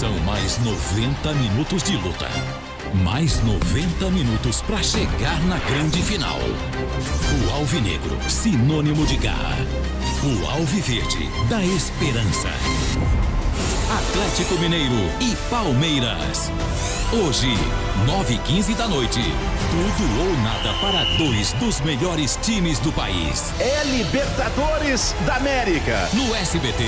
São mais 90 minutos de luta. Mais 90 minutos para chegar na grande final. O Alvinegro, sinônimo de garra. O Alviverde, da esperança. Atlético Mineiro e Palmeiras. Hoje, 9 h 15 da noite. Tudo ou nada para dois dos melhores times do país. É Libertadores da América. No SBT.